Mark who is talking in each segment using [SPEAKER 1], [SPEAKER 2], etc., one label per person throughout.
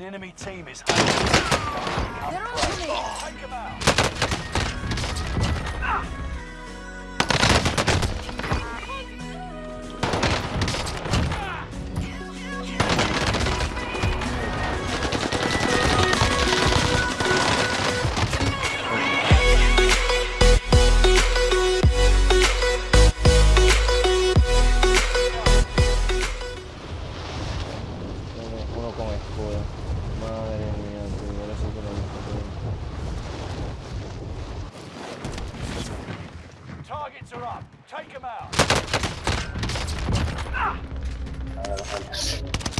[SPEAKER 1] An enemy team is
[SPEAKER 2] They're on to me.
[SPEAKER 1] Oh, take them out.
[SPEAKER 3] Tiene uno con escudo. Madre mía, tío, ahora sí que lo he visto todo.
[SPEAKER 1] Targets are up. Take them out. Enemy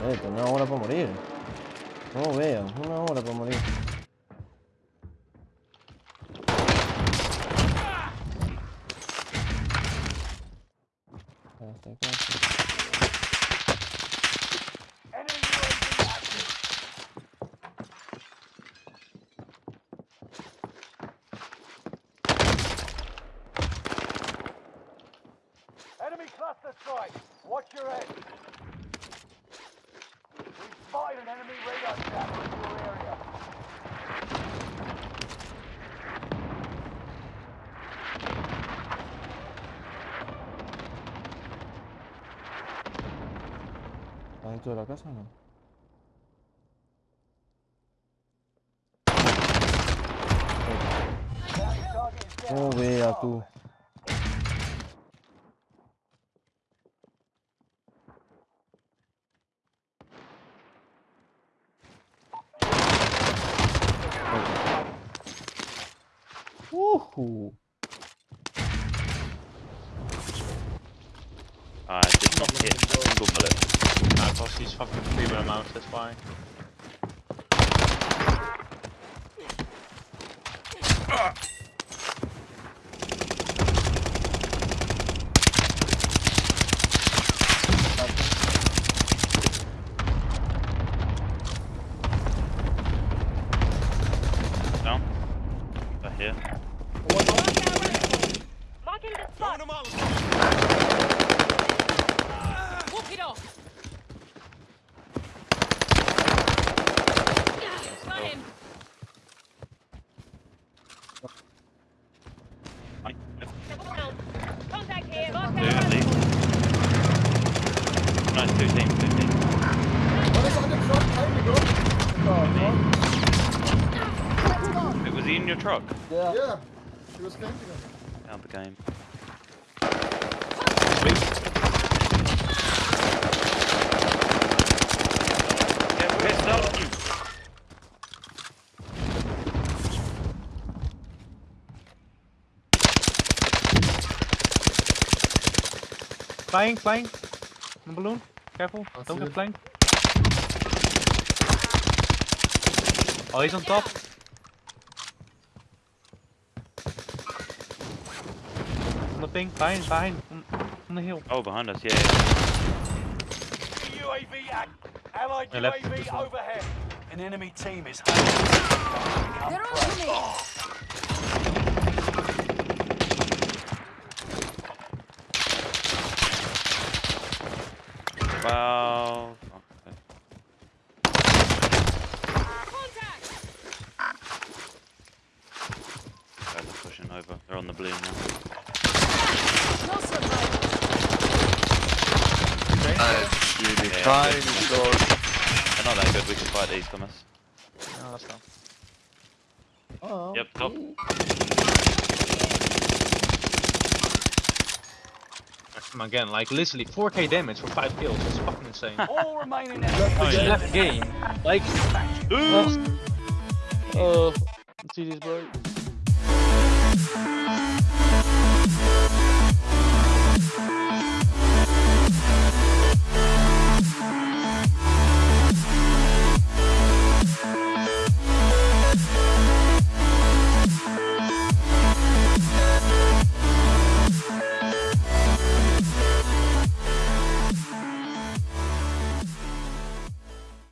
[SPEAKER 3] Eh, una hora para morir. No veo, una hora para morir.
[SPEAKER 1] Enemy cluster strike. Watch your head. Spotted an enemy radar jammer in your area.
[SPEAKER 3] ¿Está dentro de la casa o no? Oh, vea tú. Uhu.
[SPEAKER 4] I did not hit a single bullet.
[SPEAKER 5] Nah, boss, he's fucking free with a that's why.
[SPEAKER 4] Down. Right here. Truck?
[SPEAKER 3] Yeah.
[SPEAKER 6] Yeah, he was camping us.
[SPEAKER 4] Out the game. Get pissed off.
[SPEAKER 5] Flying, flying. On the balloon. Careful,
[SPEAKER 6] I
[SPEAKER 5] don't get
[SPEAKER 6] it.
[SPEAKER 5] flanked. Oh, he's on top. The thing, behind, behind, on, on the hill.
[SPEAKER 4] Oh, behind us, yeah. yeah.
[SPEAKER 1] UAV act. Allied
[SPEAKER 5] I
[SPEAKER 1] UAV overhead. An enemy team is
[SPEAKER 2] They're on to me.
[SPEAKER 4] Well, okay.
[SPEAKER 2] Contact.
[SPEAKER 4] Guys are pushing over. They're on the balloon now.
[SPEAKER 2] No survival.
[SPEAKER 7] Nice, really
[SPEAKER 4] Yeah,
[SPEAKER 7] trying
[SPEAKER 4] good.
[SPEAKER 7] his.
[SPEAKER 4] They're not that good. We can fight these, Thomas.
[SPEAKER 5] No, that's not.
[SPEAKER 3] Oh.
[SPEAKER 4] Yep, top.
[SPEAKER 5] Again, like literally 4k damage for 5 kills. That's fucking insane.
[SPEAKER 1] all remaining
[SPEAKER 5] Just
[SPEAKER 1] enemies.
[SPEAKER 5] left game. Like,
[SPEAKER 3] Oh, oh see this, bro.